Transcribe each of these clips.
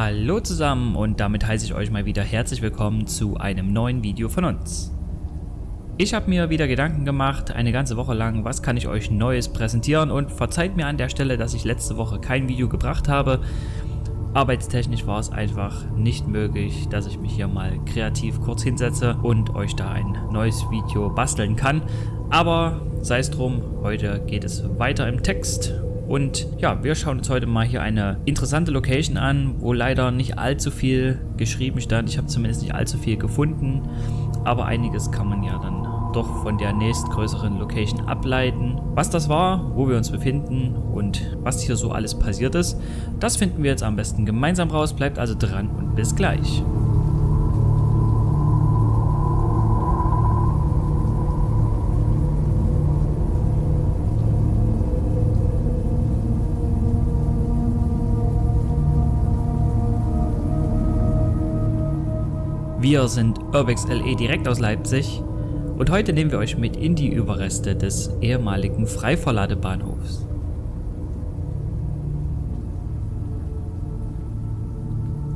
Hallo zusammen und damit heiße ich euch mal wieder herzlich willkommen zu einem neuen Video von uns. Ich habe mir wieder Gedanken gemacht, eine ganze Woche lang, was kann ich euch Neues präsentieren und verzeiht mir an der Stelle, dass ich letzte Woche kein Video gebracht habe. Arbeitstechnisch war es einfach nicht möglich, dass ich mich hier mal kreativ kurz hinsetze und euch da ein neues Video basteln kann. Aber sei es drum, heute geht es weiter im Text und ja, wir schauen uns heute mal hier eine interessante Location an, wo leider nicht allzu viel geschrieben stand. Ich habe zumindest nicht allzu viel gefunden, aber einiges kann man ja dann doch von der nächstgrößeren Location ableiten. Was das war, wo wir uns befinden und was hier so alles passiert ist, das finden wir jetzt am besten gemeinsam raus. Bleibt also dran und bis gleich. Wir sind Urbex LE direkt aus Leipzig und heute nehmen wir euch mit in die Überreste des ehemaligen Freiverladebahnhofs.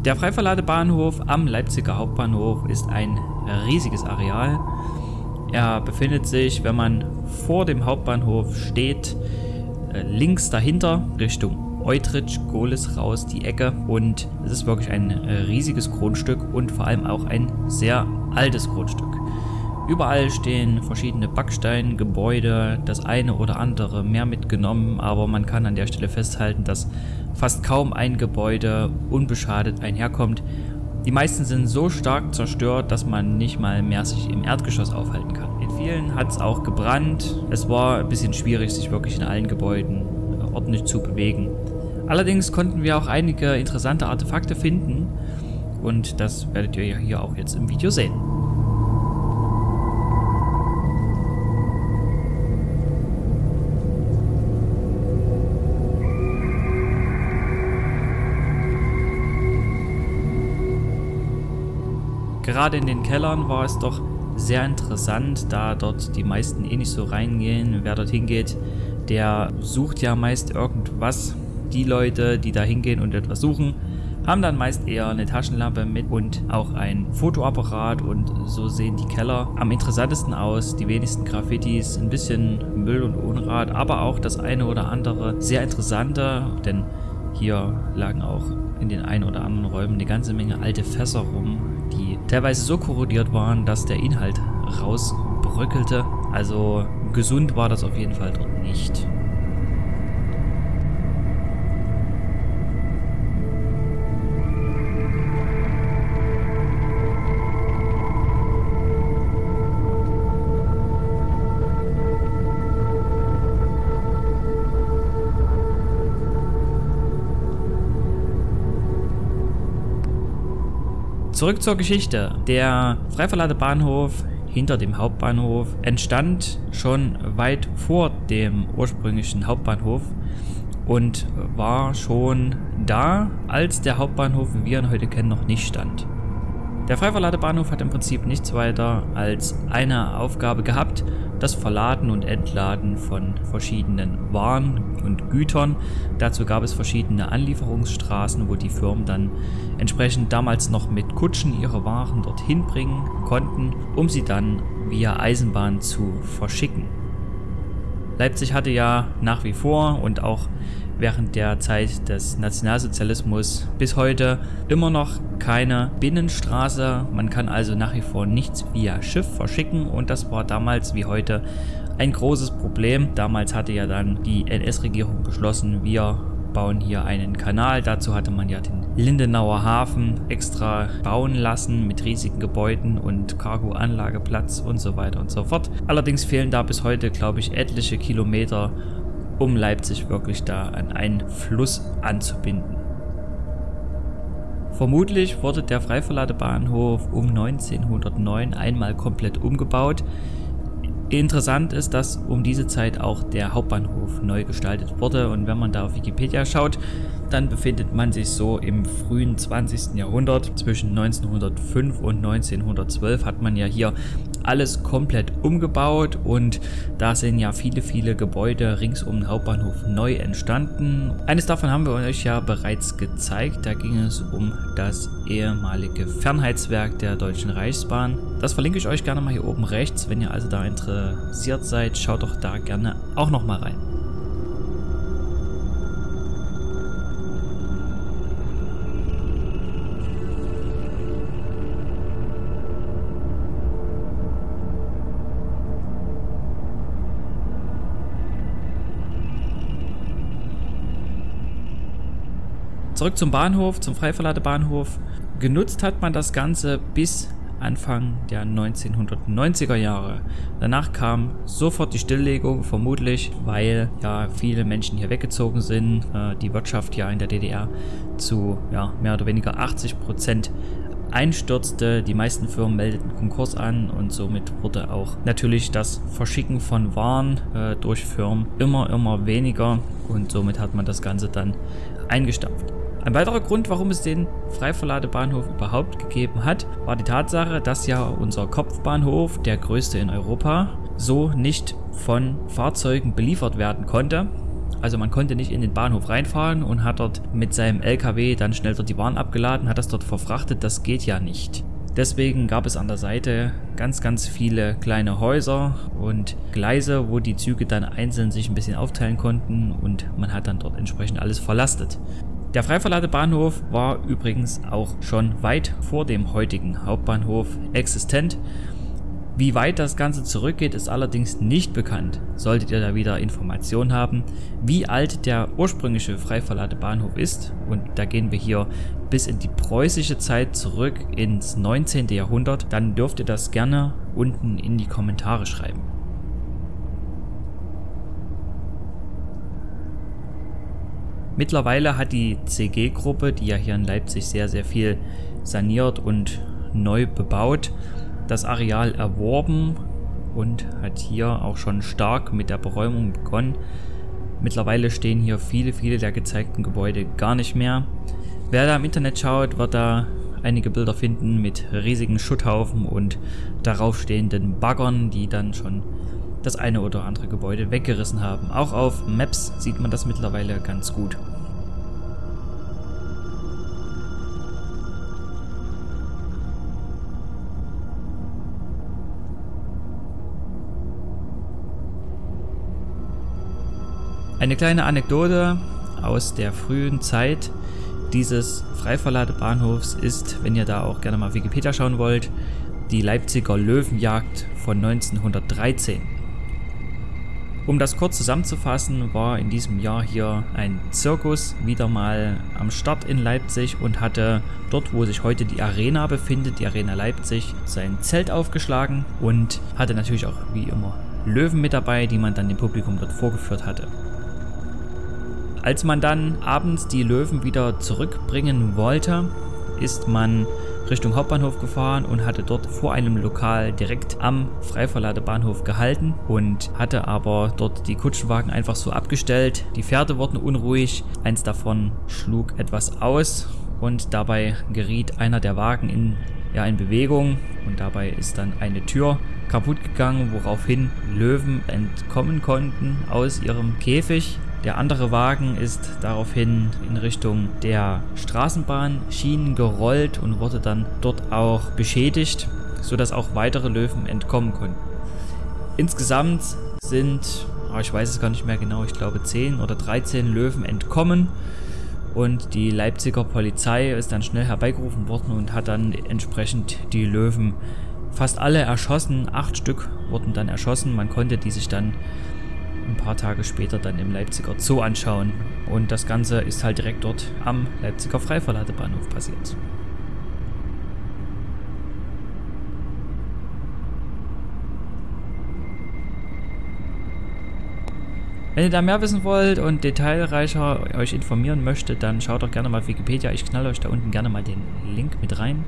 Der Freiverladebahnhof am Leipziger Hauptbahnhof ist ein riesiges Areal. Er befindet sich, wenn man vor dem Hauptbahnhof steht, äh, links dahinter Richtung Eutrich, Gohlis raus, die Ecke und es ist wirklich ein äh, riesiges Grundstück und vor allem auch ein sehr altes Grundstück. Überall stehen verschiedene Backsteingebäude, das eine oder andere mehr mitgenommen, aber man kann an der Stelle festhalten, dass fast kaum ein Gebäude unbeschadet einherkommt. Die meisten sind so stark zerstört, dass man nicht mal mehr sich im Erdgeschoss aufhalten kann. In vielen hat es auch gebrannt. Es war ein bisschen schwierig, sich wirklich in allen Gebäuden ordentlich zu bewegen. Allerdings konnten wir auch einige interessante Artefakte finden und das werdet ihr ja hier auch jetzt im Video sehen. Gerade in den Kellern war es doch sehr interessant, da dort die meisten eh nicht so reingehen. Wer dorthin geht, der sucht ja meist irgendwas, die Leute, die da hingehen und etwas suchen, haben dann meist eher eine Taschenlampe mit und auch ein Fotoapparat und so sehen die Keller am interessantesten aus. Die wenigsten Graffitis, ein bisschen Müll und Unrat, aber auch das eine oder andere sehr interessante, denn hier lagen auch in den ein oder anderen Räumen eine ganze Menge alte Fässer rum, die teilweise so korrodiert waren, dass der Inhalt rausbröckelte. Also gesund war das auf jeden Fall dort nicht. Zurück zur Geschichte. Der Freiverladebahnhof hinter dem Hauptbahnhof entstand schon weit vor dem ursprünglichen Hauptbahnhof und war schon da, als der Hauptbahnhof, wie wir ihn heute kennen, noch nicht stand. Der Freiverladebahnhof hat im Prinzip nichts weiter als eine Aufgabe gehabt, das Verladen und Entladen von verschiedenen Waren und Gütern. Dazu gab es verschiedene Anlieferungsstraßen, wo die Firmen dann entsprechend damals noch mit Kutschen ihre Waren dorthin bringen konnten, um sie dann via Eisenbahn zu verschicken. Leipzig hatte ja nach wie vor und auch während der Zeit des Nationalsozialismus bis heute immer noch keine Binnenstraße. Man kann also nach wie vor nichts via Schiff verschicken und das war damals wie heute ein großes Problem. Damals hatte ja dann die NS-Regierung beschlossen, wir bauen hier einen Kanal. Dazu hatte man ja den Lindenauer Hafen extra bauen lassen mit riesigen Gebäuden und Cargo-Anlageplatz und so weiter und so fort. Allerdings fehlen da bis heute, glaube ich, etliche Kilometer, um Leipzig wirklich da an einen Fluss anzubinden. Vermutlich wurde der Freiverladebahnhof um 1909 einmal komplett umgebaut. Interessant ist, dass um diese Zeit auch der Hauptbahnhof neu gestaltet wurde und wenn man da auf Wikipedia schaut, dann befindet man sich so im frühen 20. Jahrhundert. Zwischen 1905 und 1912 hat man ja hier alles komplett umgebaut und da sind ja viele, viele Gebäude rings um den Hauptbahnhof neu entstanden. Eines davon haben wir euch ja bereits gezeigt, da ging es um das ehemalige Fernheitswerk der Deutschen Reichsbahn. Das verlinke ich euch gerne mal hier oben rechts, wenn ihr also da interessiert seid, schaut doch da gerne auch nochmal rein. Zurück zum Bahnhof, zum Freiverladebahnhof. Genutzt hat man das Ganze bis Anfang der 1990er Jahre. Danach kam sofort die Stilllegung, vermutlich, weil ja viele Menschen hier weggezogen sind, äh, die Wirtschaft ja in der DDR zu ja, mehr oder weniger 80 Prozent einstürzte. Die meisten Firmen meldeten Konkurs an und somit wurde auch natürlich das Verschicken von Waren äh, durch Firmen immer, immer weniger und somit hat man das Ganze dann eingestampft. Ein weiterer Grund, warum es den Freiverladebahnhof überhaupt gegeben hat, war die Tatsache, dass ja unser Kopfbahnhof, der größte in Europa, so nicht von Fahrzeugen beliefert werden konnte. Also man konnte nicht in den Bahnhof reinfahren und hat dort mit seinem LKW dann schnell dort die Waren abgeladen, hat das dort verfrachtet, das geht ja nicht. Deswegen gab es an der Seite ganz, ganz viele kleine Häuser und Gleise, wo die Züge dann einzeln sich ein bisschen aufteilen konnten und man hat dann dort entsprechend alles verlastet. Der Freiverladebahnhof war übrigens auch schon weit vor dem heutigen Hauptbahnhof existent. Wie weit das Ganze zurückgeht, ist allerdings nicht bekannt. Solltet ihr da wieder Informationen haben, wie alt der ursprüngliche Freiverladebahnhof ist, und da gehen wir hier bis in die preußische Zeit zurück ins 19. Jahrhundert, dann dürft ihr das gerne unten in die Kommentare schreiben. Mittlerweile hat die CG-Gruppe, die ja hier in Leipzig sehr, sehr viel saniert und neu bebaut, das Areal erworben und hat hier auch schon stark mit der Beräumung begonnen. Mittlerweile stehen hier viele, viele der gezeigten Gebäude gar nicht mehr. Wer da im Internet schaut, wird da einige Bilder finden mit riesigen Schutthaufen und darauf stehenden Baggern, die dann schon das eine oder andere Gebäude weggerissen haben. Auch auf Maps sieht man das mittlerweile ganz gut. Eine kleine Anekdote aus der frühen Zeit dieses Freiverladebahnhofs ist, wenn ihr da auch gerne mal Wikipedia schauen wollt, die Leipziger Löwenjagd von 1913. Um das kurz zusammenzufassen, war in diesem Jahr hier ein Zirkus wieder mal am Start in Leipzig und hatte dort, wo sich heute die Arena befindet, die Arena Leipzig, sein Zelt aufgeschlagen und hatte natürlich auch wie immer Löwen mit dabei, die man dann dem Publikum dort vorgeführt hatte. Als man dann abends die Löwen wieder zurückbringen wollte, ist man Richtung Hauptbahnhof gefahren und hatte dort vor einem Lokal direkt am Freiverladebahnhof gehalten und hatte aber dort die Kutschenwagen einfach so abgestellt. Die Pferde wurden unruhig, eins davon schlug etwas aus und dabei geriet einer der Wagen in, ja, in Bewegung und dabei ist dann eine Tür kaputt gegangen, woraufhin Löwen entkommen konnten aus ihrem Käfig der andere Wagen ist daraufhin in Richtung der Straßenbahnschienen gerollt und wurde dann dort auch beschädigt, sodass auch weitere Löwen entkommen konnten. Insgesamt sind, oh, ich weiß es gar nicht mehr genau, ich glaube 10 oder 13 Löwen entkommen und die Leipziger Polizei ist dann schnell herbeigerufen worden und hat dann entsprechend die Löwen fast alle erschossen. Acht Stück wurden dann erschossen. Man konnte die sich dann ein paar Tage später dann im Leipziger Zoo anschauen. Und das Ganze ist halt direkt dort am Leipziger Freiverladebahnhof passiert. Wenn ihr da mehr wissen wollt und detailreicher euch informieren möchtet, dann schaut doch gerne mal auf Wikipedia. Ich knall euch da unten gerne mal den Link mit rein.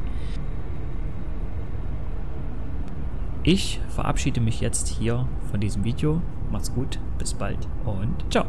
Ich verabschiede mich jetzt hier von diesem Video. Macht's gut, bis bald und ciao.